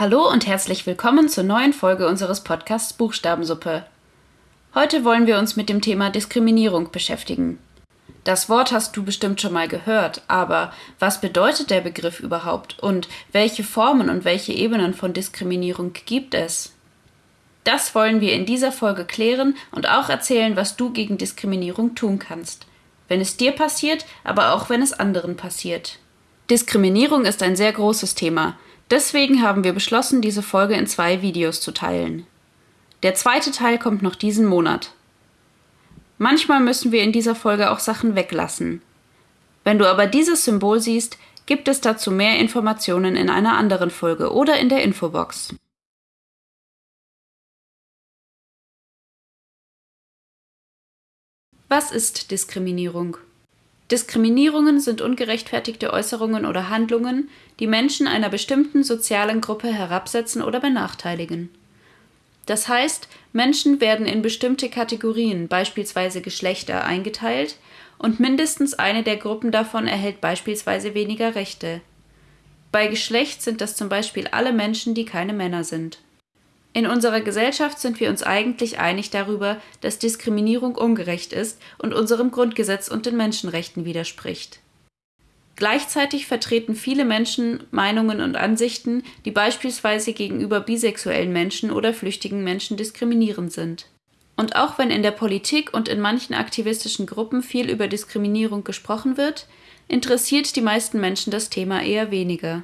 Hallo und herzlich willkommen zur neuen Folge unseres Podcasts Buchstabensuppe. Heute wollen wir uns mit dem Thema Diskriminierung beschäftigen. Das Wort hast du bestimmt schon mal gehört, aber was bedeutet der Begriff überhaupt und welche Formen und welche Ebenen von Diskriminierung gibt es? Das wollen wir in dieser Folge klären und auch erzählen, was du gegen Diskriminierung tun kannst. Wenn es dir passiert, aber auch wenn es anderen passiert. Diskriminierung ist ein sehr großes Thema. Deswegen haben wir beschlossen, diese Folge in zwei Videos zu teilen. Der zweite Teil kommt noch diesen Monat. Manchmal müssen wir in dieser Folge auch Sachen weglassen. Wenn du aber dieses Symbol siehst, gibt es dazu mehr Informationen in einer anderen Folge oder in der Infobox. Was ist Diskriminierung? Diskriminierungen sind ungerechtfertigte Äußerungen oder Handlungen, die Menschen einer bestimmten sozialen Gruppe herabsetzen oder benachteiligen. Das heißt, Menschen werden in bestimmte Kategorien, beispielsweise Geschlechter, eingeteilt und mindestens eine der Gruppen davon erhält beispielsweise weniger Rechte. Bei Geschlecht sind das zum Beispiel alle Menschen, die keine Männer sind. In unserer Gesellschaft sind wir uns eigentlich einig darüber, dass Diskriminierung ungerecht ist und unserem Grundgesetz und den Menschenrechten widerspricht. Gleichzeitig vertreten viele Menschen Meinungen und Ansichten, die beispielsweise gegenüber bisexuellen Menschen oder flüchtigen Menschen diskriminierend sind. Und auch wenn in der Politik und in manchen aktivistischen Gruppen viel über Diskriminierung gesprochen wird, interessiert die meisten Menschen das Thema eher weniger.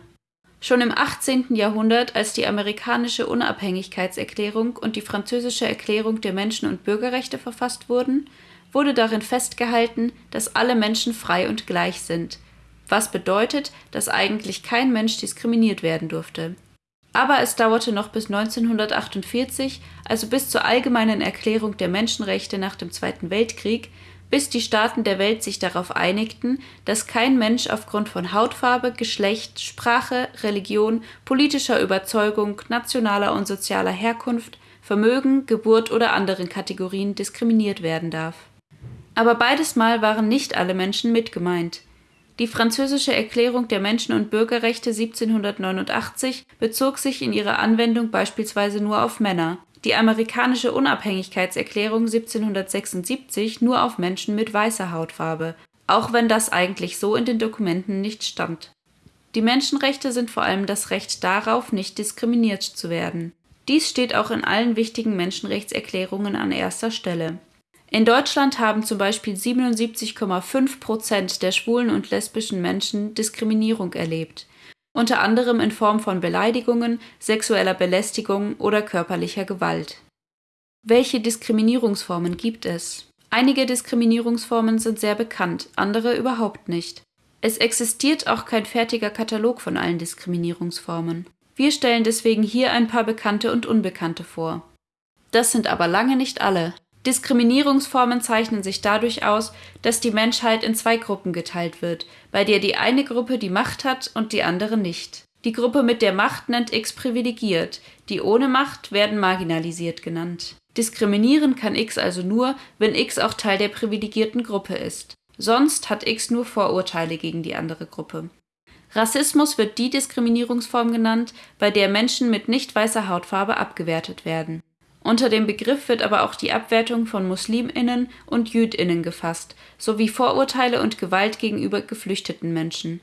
Schon im 18. Jahrhundert, als die amerikanische Unabhängigkeitserklärung und die französische Erklärung der Menschen- und Bürgerrechte verfasst wurden, wurde darin festgehalten, dass alle Menschen frei und gleich sind, was bedeutet, dass eigentlich kein Mensch diskriminiert werden durfte. Aber es dauerte noch bis 1948, also bis zur allgemeinen Erklärung der Menschenrechte nach dem Zweiten Weltkrieg, bis die Staaten der Welt sich darauf einigten, dass kein Mensch aufgrund von Hautfarbe, Geschlecht, Sprache, Religion, politischer Überzeugung, nationaler und sozialer Herkunft, Vermögen, Geburt oder anderen Kategorien diskriminiert werden darf. Aber beides Mal waren nicht alle Menschen mitgemeint. Die französische Erklärung der Menschen- und Bürgerrechte 1789 bezog sich in ihrer Anwendung beispielsweise nur auf Männer, die amerikanische Unabhängigkeitserklärung 1776 nur auf Menschen mit weißer Hautfarbe, auch wenn das eigentlich so in den Dokumenten nicht stand. Die Menschenrechte sind vor allem das Recht darauf, nicht diskriminiert zu werden. Dies steht auch in allen wichtigen Menschenrechtserklärungen an erster Stelle. In Deutschland haben zum Beispiel 77,5 Prozent der schwulen und lesbischen Menschen Diskriminierung erlebt unter anderem in Form von Beleidigungen, sexueller Belästigung oder körperlicher Gewalt. Welche Diskriminierungsformen gibt es? Einige Diskriminierungsformen sind sehr bekannt, andere überhaupt nicht. Es existiert auch kein fertiger Katalog von allen Diskriminierungsformen. Wir stellen deswegen hier ein paar bekannte und unbekannte vor. Das sind aber lange nicht alle, Diskriminierungsformen zeichnen sich dadurch aus, dass die Menschheit in zwei Gruppen geteilt wird, bei der die eine Gruppe die Macht hat und die andere nicht. Die Gruppe mit der Macht nennt X privilegiert, die ohne Macht werden marginalisiert genannt. Diskriminieren kann X also nur, wenn X auch Teil der privilegierten Gruppe ist. Sonst hat X nur Vorurteile gegen die andere Gruppe. Rassismus wird die Diskriminierungsform genannt, bei der Menschen mit nicht weißer Hautfarbe abgewertet werden. Unter dem Begriff wird aber auch die Abwertung von Musliminnen und Jüdinnen gefasst, sowie Vorurteile und Gewalt gegenüber geflüchteten Menschen.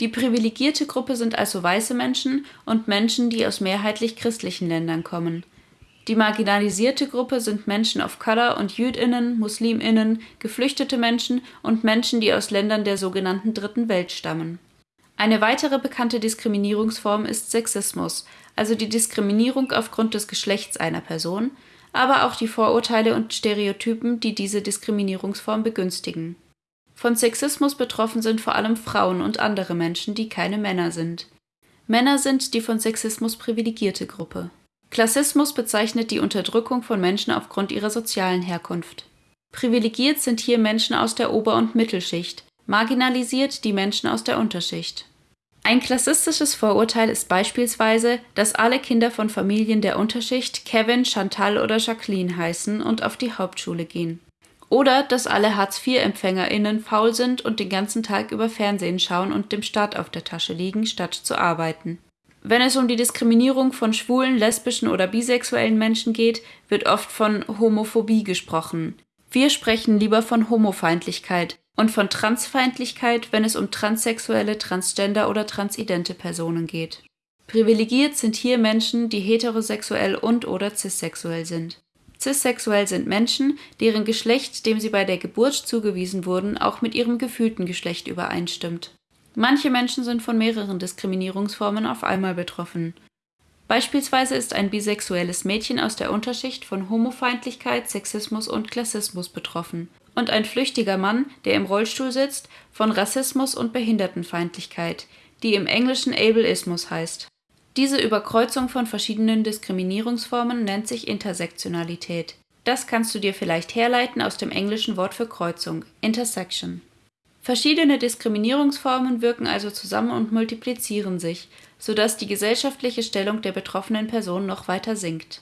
Die privilegierte Gruppe sind also weiße Menschen und Menschen, die aus mehrheitlich christlichen Ländern kommen. Die marginalisierte Gruppe sind Menschen of Color und Jüdinnen, Musliminnen, geflüchtete Menschen und Menschen, die aus Ländern der sogenannten Dritten Welt stammen. Eine weitere bekannte Diskriminierungsform ist Sexismus, also die Diskriminierung aufgrund des Geschlechts einer Person, aber auch die Vorurteile und Stereotypen, die diese Diskriminierungsform begünstigen. Von Sexismus betroffen sind vor allem Frauen und andere Menschen, die keine Männer sind. Männer sind die von Sexismus privilegierte Gruppe. Klassismus bezeichnet die Unterdrückung von Menschen aufgrund ihrer sozialen Herkunft. Privilegiert sind hier Menschen aus der Ober- und Mittelschicht, marginalisiert die Menschen aus der Unterschicht. Ein klassistisches Vorurteil ist beispielsweise, dass alle Kinder von Familien der Unterschicht Kevin, Chantal oder Jacqueline heißen und auf die Hauptschule gehen. Oder dass alle Hartz-IV-EmpfängerInnen faul sind und den ganzen Tag über Fernsehen schauen und dem Staat auf der Tasche liegen, statt zu arbeiten. Wenn es um die Diskriminierung von schwulen, lesbischen oder bisexuellen Menschen geht, wird oft von Homophobie gesprochen. Wir sprechen lieber von Homofeindlichkeit und von Transfeindlichkeit, wenn es um transsexuelle, transgender oder transidente Personen geht. Privilegiert sind hier Menschen, die heterosexuell und/oder cissexuell sind. Cissexuell sind Menschen, deren Geschlecht, dem sie bei der Geburt zugewiesen wurden, auch mit ihrem gefühlten Geschlecht übereinstimmt. Manche Menschen sind von mehreren Diskriminierungsformen auf einmal betroffen. Beispielsweise ist ein bisexuelles Mädchen aus der Unterschicht von Homofeindlichkeit, Sexismus und Klassismus betroffen und ein flüchtiger Mann, der im Rollstuhl sitzt, von Rassismus und Behindertenfeindlichkeit, die im Englischen Ableismus heißt diese Überkreuzung von verschiedenen Diskriminierungsformen nennt sich Intersektionalität. Das kannst du dir vielleicht herleiten aus dem englischen Wort für Kreuzung (intersection). Verschiedene Diskriminierungsformen wirken also zusammen und multiplizieren sich, so dass die gesellschaftliche Stellung der betroffenen Person noch weiter sinkt.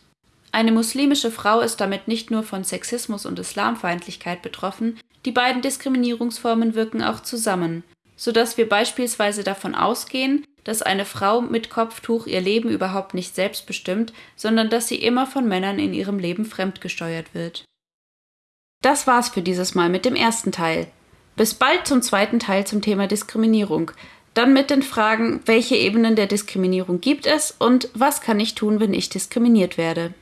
Eine muslimische Frau ist damit nicht nur von Sexismus und Islamfeindlichkeit betroffen, die beiden Diskriminierungsformen wirken auch zusammen, so dass wir beispielsweise davon ausgehen dass eine Frau mit Kopftuch ihr Leben überhaupt nicht selbst bestimmt, sondern dass sie immer von Männern in ihrem Leben fremdgesteuert wird. Das war's für dieses Mal mit dem ersten Teil. Bis bald zum zweiten Teil zum Thema Diskriminierung. Dann mit den Fragen, welche Ebenen der Diskriminierung gibt es und was kann ich tun, wenn ich diskriminiert werde.